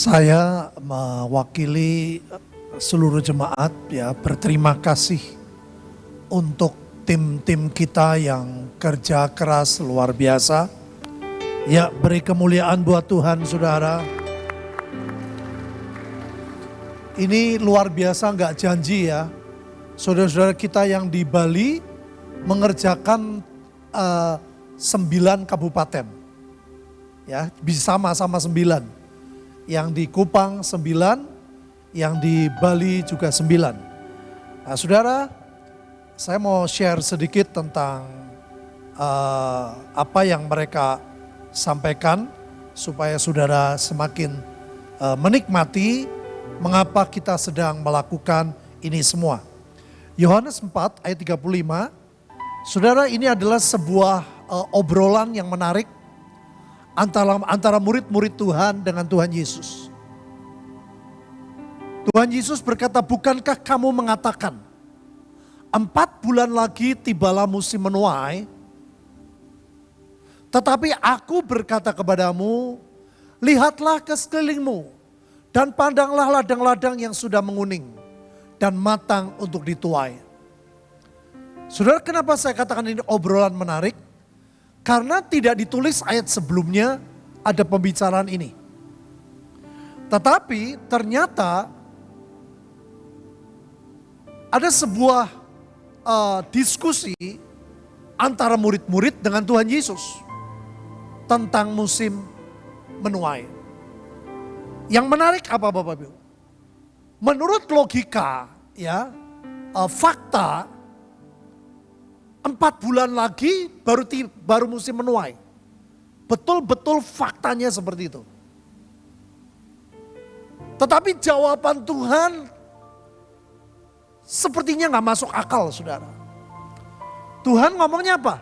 Saya mewakili seluruh jemaat ya berterima kasih untuk tim-tim kita yang kerja keras luar biasa. Ya beri kemuliaan buat Tuhan saudara. Ini luar biasa nggak janji ya. Saudara-saudara kita yang di Bali mengerjakan uh, kabupaten. Ya, bisa sama-sama sembilan. Yang di Kupang sembilan, yang di Bali juga sembilan. Nah saudara, saya mau share sedikit tentang uh, apa yang mereka sampaikan supaya saudara semakin uh, menikmati mengapa kita sedang melakukan ini semua. Yohanes 4 ayat 35, saudara ini adalah sebuah uh, obrolan yang menarik antara antara murid-murid Tuhan dengan Tuhan Yesus. Tuhan Yesus berkata, bukankah kamu mengatakan, empat bulan lagi tibalah musim menuai, tetapi aku berkata kepadamu, lihatlah ke sekelilingmu, dan pandanglah ladang-ladang yang sudah menguning dan matang untuk dituai. Saudara, kenapa saya katakan ini obrolan menarik? Karena tidak ditulis ayat sebelumnya ada pembicaraan ini. Tetapi ternyata ada sebuah uh, diskusi antara murid-murid dengan Tuhan Yesus tentang musim menuai. Yang menarik apa Bapak Ibu? Menurut logika, ya, uh, fakta, empat bulan lagi baru baru musim menuai. Betul-betul faktanya seperti itu. Tetapi jawaban Tuhan sepertinya nggak masuk akal, saudara. Tuhan ngomongnya apa?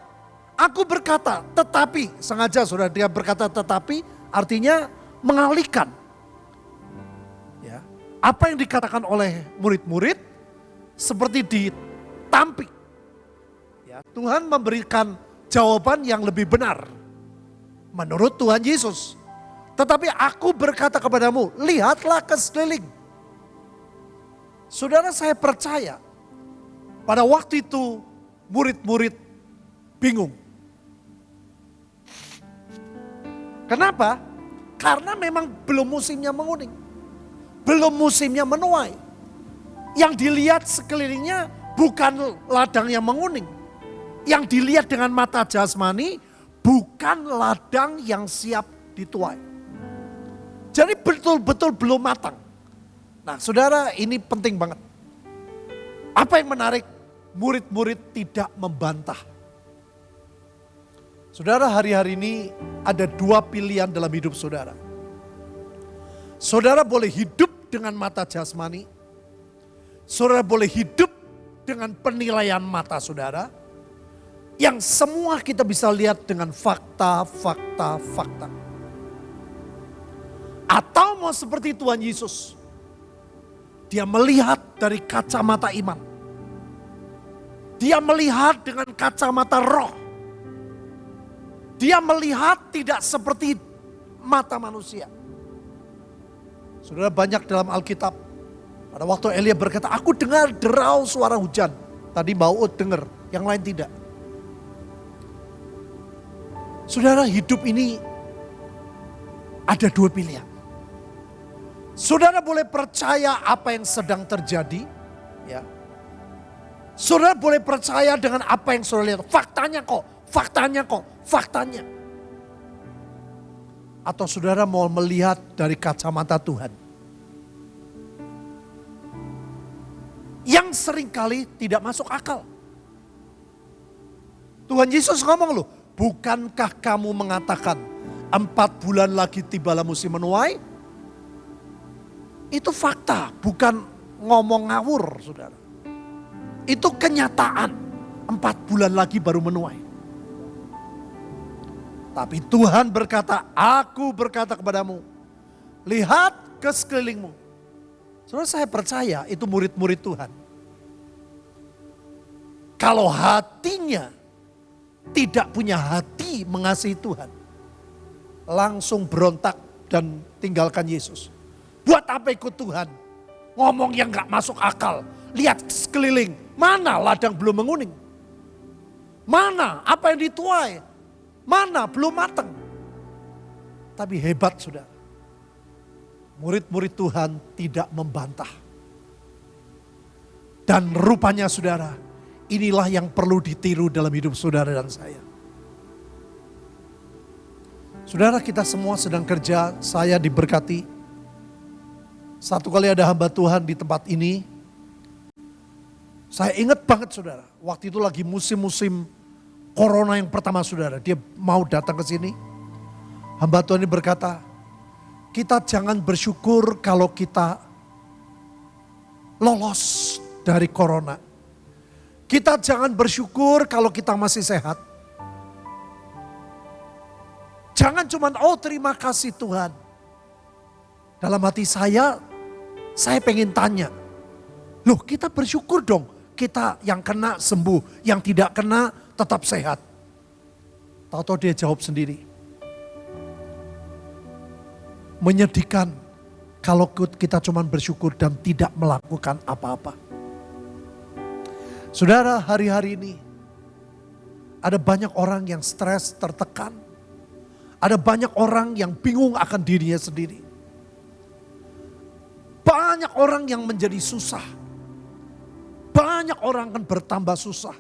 Aku berkata, tetapi sengaja saudara dia berkata tetapi artinya mengalihkan apa yang dikatakan oleh murid-murid seperti ditampik. Ya, Tuhan memberikan jawaban yang lebih benar menurut Tuhan Yesus. Tetapi aku berkata kepadamu, lihatlah ke sekeliling. Saudara saya percaya pada waktu itu murid-murid bingung. Kenapa? Karena memang belum musimnya menguning belum musimnya menuai. Yang dilihat sekelilingnya bukan ladang yang menguning. Yang dilihat dengan mata jasmani bukan ladang yang siap dituai. Jadi betul-betul belum matang. Nah saudara ini penting banget. Apa yang menarik? Murid-murid tidak membantah. Saudara hari-hari ini ada dua pilihan dalam hidup saudara. Saudara boleh hidup dengan mata jasmani. Saudara boleh hidup dengan penilaian mata saudara. Yang semua kita bisa lihat dengan fakta, fakta, fakta. Atau mau seperti Tuhan Yesus. Dia melihat dari kacamata iman. Dia melihat dengan kacamata roh. Dia melihat tidak seperti mata manusia. Saudara banyak dalam Alkitab. Pada waktu Elia berkata, aku dengar derau suara hujan. Tadi Maud dengar, yang lain tidak. Saudara hidup ini ada dua pilihan. Saudara boleh percaya apa yang sedang terjadi. ya. Saudara boleh percaya dengan apa yang saudara lihat. Faktanya kok, faktanya kok, faktanya atau saudara mau melihat dari kacamata Tuhan. Yang sering kali tidak masuk akal. Tuhan Yesus ngomong loh, bukankah kamu mengatakan empat bulan lagi tibalah musim menuai? Itu fakta, bukan ngomong ngawur saudara. Itu kenyataan, empat bulan lagi baru menuai. Tapi Tuhan berkata, aku berkata kepadamu, lihat ke sekelilingmu. Saudara saya percaya itu murid-murid Tuhan. Kalau hatinya tidak punya hati mengasihi Tuhan. Langsung berontak dan tinggalkan Yesus. Buat apa ikut Tuhan? Ngomong yang gak masuk akal. Lihat sekeliling, mana ladang belum menguning? Mana apa yang dituai? Mana belum matang? Tapi hebat sudah. Murid-murid Tuhan tidak membantah. Dan rupanya saudara, inilah yang perlu ditiru dalam hidup saudara dan saya. Saudara kita semua sedang kerja, saya diberkati. Satu kali ada hamba Tuhan di tempat ini. Saya ingat banget saudara, waktu itu lagi musim-musim corona yang pertama saudara. Dia mau datang ke sini. Hamba Tuhan ini berkata, kita jangan bersyukur kalau kita lolos dari corona. Kita jangan bersyukur kalau kita masih sehat. Jangan cuma oh terima kasih Tuhan. Dalam hati saya, saya pengen tanya. Loh kita bersyukur dong. Kita yang kena sembuh, yang tidak kena tetap sehat. Tahu-tahu dia jawab sendiri. Menyedihkan kalau kita cuma bersyukur dan tidak melakukan apa-apa. Saudara hari-hari ini ada banyak orang yang stres, tertekan, ada banyak orang yang bingung akan dirinya sendiri. Banyak orang yang menjadi susah. Banyak orang akan bertambah susah.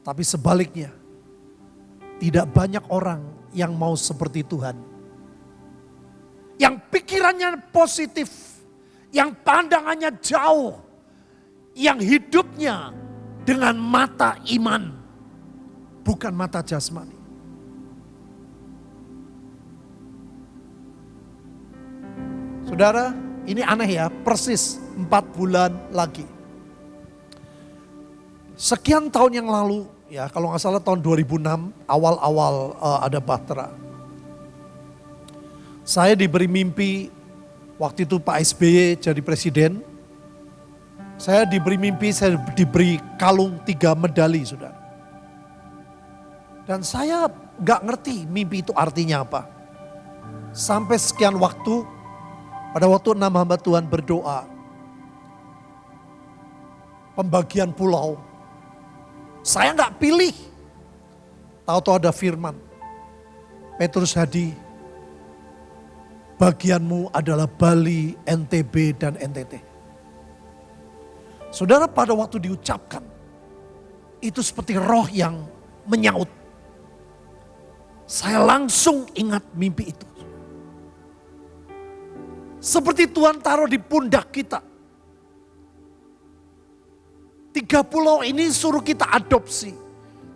Tapi sebaliknya, tidak banyak orang yang mau seperti Tuhan. Yang pikirannya positif, yang pandangannya jauh, yang hidupnya dengan mata iman, bukan mata jasmani. Saudara, ini aneh ya, persis empat bulan lagi. Sekian tahun yang lalu, ya kalau nggak salah tahun 2006, awal-awal uh, ada Bahtera. Saya diberi mimpi, waktu itu Pak SBY jadi presiden. Saya diberi mimpi, saya diberi kalung tiga medali, saudara. Dan saya nggak ngerti mimpi itu artinya apa. Sampai sekian waktu, pada waktu enam hamba Tuhan berdoa, pembagian pulau, saya nggak pilih. Tahu-tahu ada firman, Petrus Hadi, bagianmu adalah Bali, NTB, dan NTT. Saudara pada waktu diucapkan, itu seperti roh yang menyaut. Saya langsung ingat mimpi itu. Seperti Tuhan taruh di pundak kita. Tiga pulau ini suruh kita adopsi.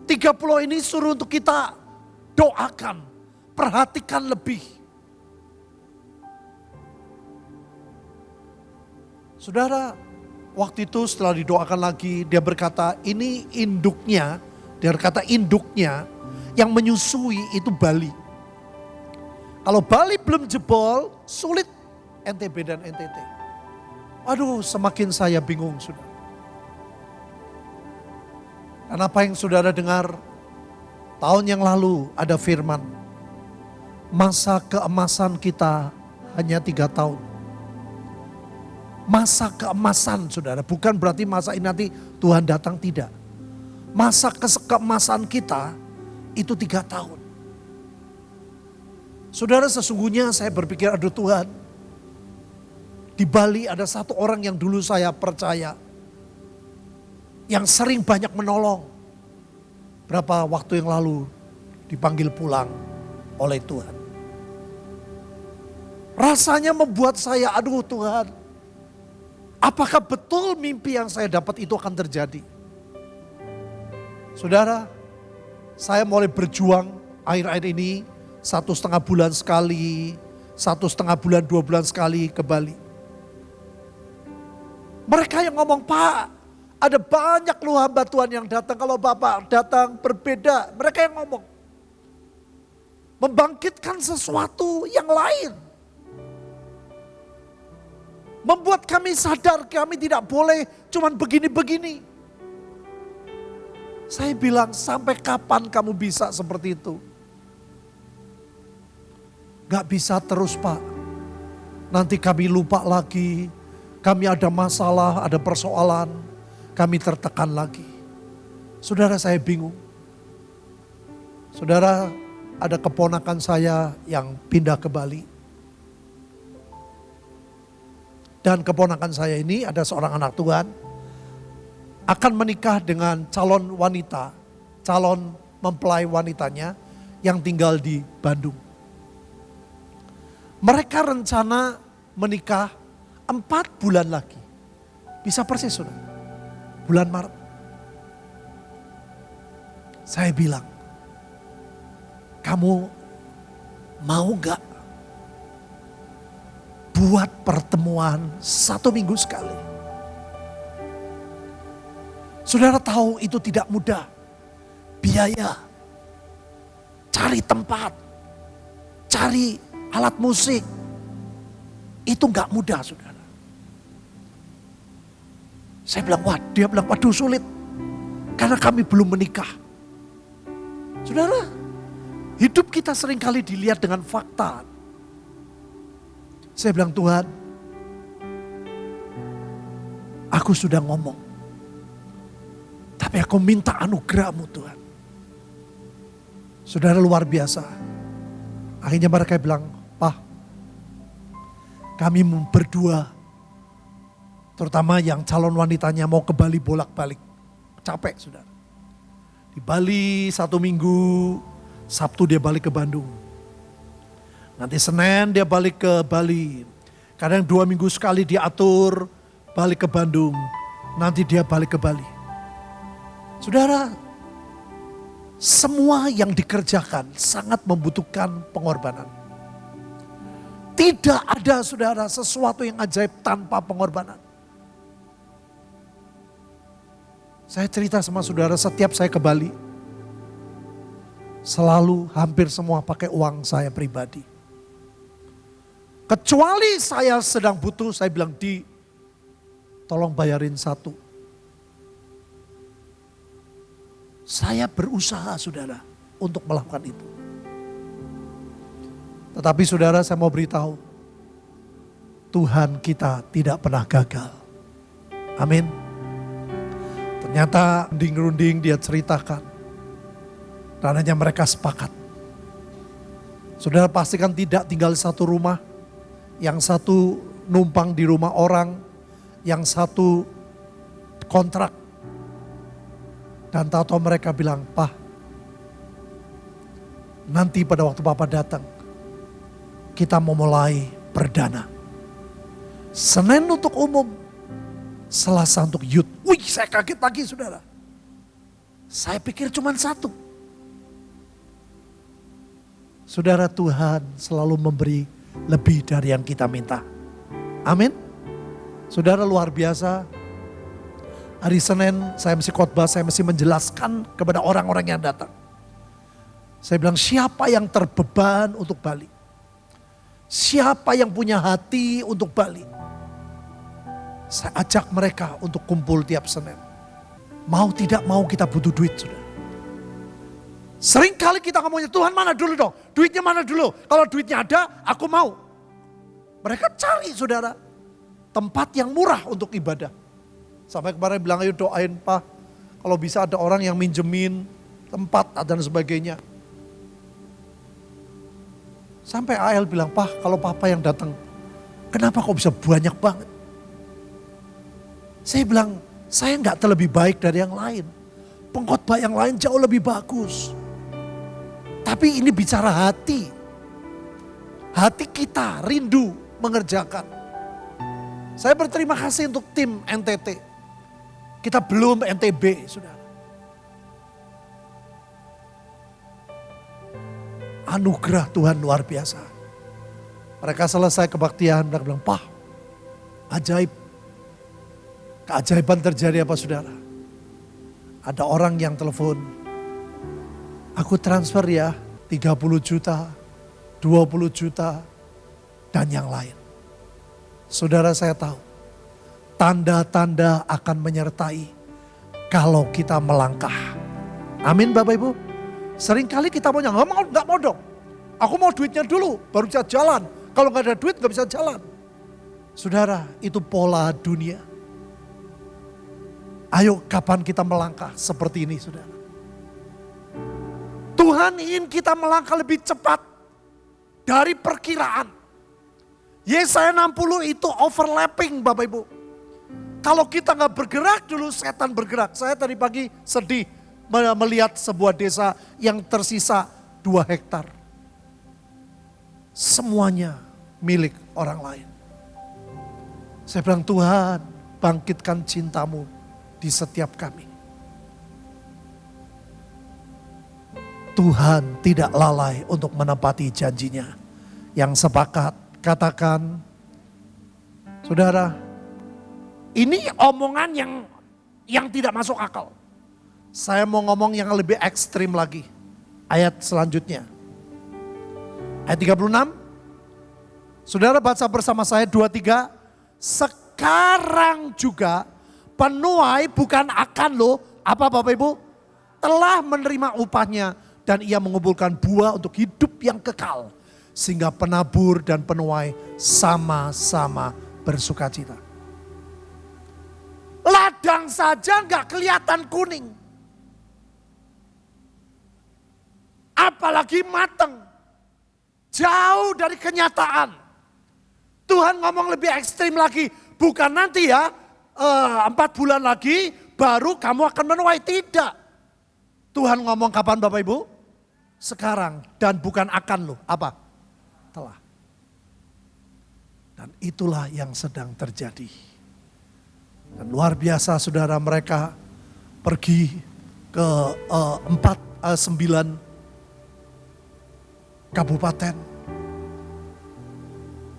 Tiga pulau ini suruh untuk kita doakan. Perhatikan lebih. Saudara, waktu itu setelah didoakan lagi, dia berkata ini induknya, dia berkata induknya yang menyusui itu Bali. Kalau Bali belum jebol, sulit NTB dan NTT. Aduh semakin saya bingung sudah. Dan apa yang saudara dengar tahun yang lalu ada firman. Masa keemasan kita hanya tiga tahun. Masa keemasan saudara, bukan berarti masa ini nanti Tuhan datang, tidak. Masa keemasan kita itu tiga tahun. Saudara sesungguhnya saya berpikir aduh Tuhan di Bali ada satu orang yang dulu saya percaya. Yang sering banyak menolong. Berapa waktu yang lalu dipanggil pulang oleh Tuhan. Rasanya membuat saya, aduh Tuhan. Apakah betul mimpi yang saya dapat itu akan terjadi? Saudara, saya mulai berjuang akhir-akhir ini satu setengah bulan sekali, satu setengah bulan, dua bulan sekali ke Bali. Mereka yang ngomong, Pak, ada banyak lu hamba Tuhan yang datang. Kalau Bapak datang berbeda, mereka yang ngomong. Membangkitkan sesuatu yang lain. Membuat kami sadar kami tidak boleh cuman begini-begini. Saya bilang sampai kapan kamu bisa seperti itu? Gak bisa terus pak. Nanti kami lupa lagi, kami ada masalah, ada persoalan, kami tertekan lagi. Saudara saya bingung. Saudara ada keponakan saya yang pindah ke Bali. Dan keponakan saya ini ada seorang anak Tuhan akan menikah dengan calon wanita, calon mempelai wanitanya yang tinggal di Bandung. Mereka rencana menikah empat bulan lagi. Bisa persis sudah. Bulan Maret. Saya bilang, kamu mau gak buat pertemuan satu minggu sekali? Saudara tahu itu tidak mudah. Biaya, cari tempat, cari alat musik. Itu gak mudah saudara. Saya bilang, wah dia bilang, waduh sulit. Karena kami belum menikah. Saudara, hidup kita sering kali dilihat dengan fakta. Saya bilang, Tuhan, aku sudah ngomong. Tapi aku minta anugerahmu Tuhan. Saudara luar biasa. Akhirnya mereka bilang, Pak, kami berdua, terutama yang calon wanitanya mau ke Bali bolak-balik. Capek saudara. Di Bali satu minggu, Sabtu dia balik ke Bandung. Nanti Senin dia balik ke Bali. Kadang dua minggu sekali diatur balik ke Bandung. Nanti dia balik ke Bali. Saudara, semua yang dikerjakan sangat membutuhkan pengorbanan. Tidak ada saudara sesuatu yang ajaib tanpa pengorbanan. Saya cerita sama saudara setiap saya ke Bali. Selalu hampir semua pakai uang saya pribadi. Kecuali saya sedang butuh, saya bilang di tolong bayarin satu Saya berusaha saudara untuk melakukan itu. Tetapi saudara saya mau beritahu, Tuhan kita tidak pernah gagal. Amin. Ternyata runding-runding dia ceritakan. Dan hanya mereka sepakat. Saudara pastikan tidak tinggal di satu rumah. Yang satu numpang di rumah orang. Yang satu kontrak dan tahu-tahu mereka bilang, Pak, nanti pada waktu Bapak datang, kita mau mulai perdana. Senin untuk umum, Selasa untuk youth. Wih, saya kaget lagi saudara. Saya pikir cuma satu. Saudara Tuhan selalu memberi lebih dari yang kita minta. Amin. Saudara luar biasa, Hari Senin saya mesti khotbah, saya mesti menjelaskan kepada orang-orang yang datang. Saya bilang siapa yang terbeban untuk balik? Siapa yang punya hati untuk balik? Saya ajak mereka untuk kumpul tiap Senin. Mau tidak mau kita butuh duit sudah. Sering kali kita ngomongnya Tuhan mana dulu dong, duitnya mana dulu. Kalau duitnya ada aku mau. Mereka cari saudara tempat yang murah untuk ibadah. Sampai kemarin bilang ayo doain Pak, kalau bisa ada orang yang minjemin tempat dan sebagainya. Sampai AL bilang, Pak kalau papa yang datang, kenapa kok bisa banyak banget? Saya bilang, saya nggak terlebih baik dari yang lain. Pengkhotbah yang lain jauh lebih bagus. Tapi ini bicara hati. Hati kita rindu mengerjakan. Saya berterima kasih untuk tim NTT. Kita belum NTB, saudara. Anugerah Tuhan luar biasa. Mereka selesai kebaktian, mereka bilang, Pak, ajaib. Keajaiban terjadi apa saudara? Ada orang yang telepon, aku transfer ya 30 juta, 20 juta, dan yang lain. Saudara saya tahu, tanda-tanda akan menyertai kalau kita melangkah. Amin Bapak Ibu. Seringkali kita maunya, nggak mau, nggak mau dong. Aku mau duitnya dulu, baru bisa jalan. Kalau nggak ada duit nggak bisa jalan. Saudara, itu pola dunia. Ayo kapan kita melangkah seperti ini saudara. Tuhan ingin kita melangkah lebih cepat dari perkiraan. Yesaya 60 itu overlapping Bapak Ibu. Kalau kita nggak bergerak dulu setan bergerak. Saya tadi pagi sedih melihat sebuah desa yang tersisa dua hektar. Semuanya milik orang lain. Saya bilang Tuhan bangkitkan cintamu di setiap kami. Tuhan tidak lalai untuk menepati janjinya. Yang sepakat katakan, saudara, ini omongan yang yang tidak masuk akal. Saya mau ngomong yang lebih ekstrim lagi. Ayat selanjutnya. Ayat 36. Saudara baca bersama saya 23. Sekarang juga penuai bukan akan lo, apa Bapak Ibu? Telah menerima upahnya dan ia mengumpulkan buah untuk hidup yang kekal. Sehingga penabur dan penuai sama-sama bersuka cita. Ladang saja nggak kelihatan kuning. Apalagi mateng. Jauh dari kenyataan. Tuhan ngomong lebih ekstrim lagi. Bukan nanti ya, uh, empat bulan lagi baru kamu akan menuai. Tidak. Tuhan ngomong kapan Bapak Ibu? Sekarang dan bukan akan loh. Apa? Telah. Dan itulah yang sedang terjadi. Dan luar biasa saudara mereka pergi ke uh, empat, uh, sembilan kabupaten.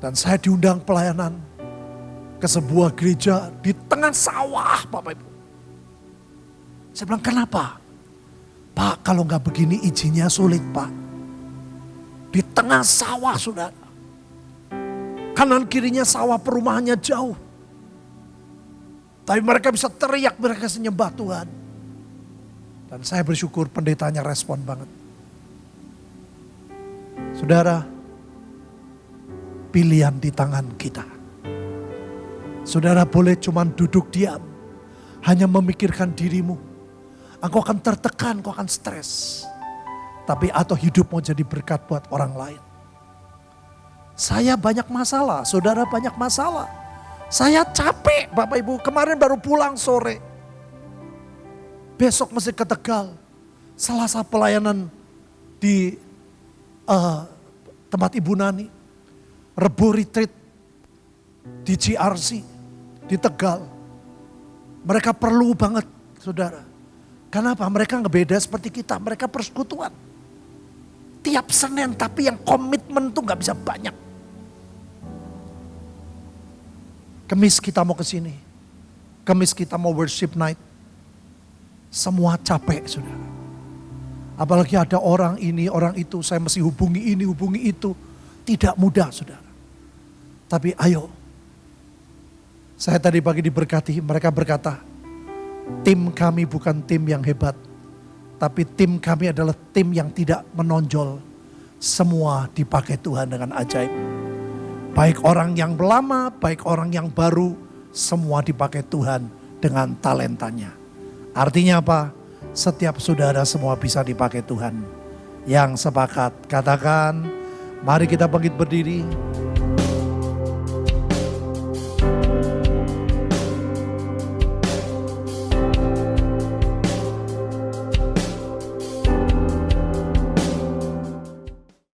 Dan saya diundang pelayanan ke sebuah gereja di tengah sawah Bapak Ibu. Saya bilang kenapa? Pak kalau nggak begini izinnya sulit Pak. Di tengah sawah sudah. Kanan kirinya sawah perumahannya jauh. Tapi mereka bisa teriak, mereka senyembah Tuhan. Dan saya bersyukur pendetanya respon banget. Saudara, pilihan di tangan kita. Saudara boleh cuma duduk diam. Hanya memikirkan dirimu. Engkau akan tertekan, engkau akan stres. Tapi atau hidup mau jadi berkat buat orang lain. Saya banyak masalah, saudara banyak masalah. Saya capek Bapak Ibu, kemarin baru pulang sore. Besok mesti ke Tegal. Selasa pelayanan di uh, tempat Ibu Nani. Rebu retreat di GRC di Tegal. Mereka perlu banget saudara. Kenapa? Mereka nggak beda seperti kita, mereka persekutuan. Tiap Senin tapi yang komitmen tuh nggak bisa banyak. Kemis kita mau ke sini. Kemis kita mau worship night. Semua capek saudara. Apalagi ada orang ini, orang itu, saya mesti hubungi ini, hubungi itu. Tidak mudah saudara. Tapi ayo saya tadi pagi diberkati, mereka berkata, tim kami bukan tim yang hebat, tapi tim kami adalah tim yang tidak menonjol. Semua dipakai Tuhan dengan ajaib. Baik orang yang lama, baik orang yang baru, semua dipakai Tuhan dengan talentanya. Artinya apa? Setiap saudara semua bisa dipakai Tuhan. Yang sepakat, katakan, mari kita bangkit berdiri.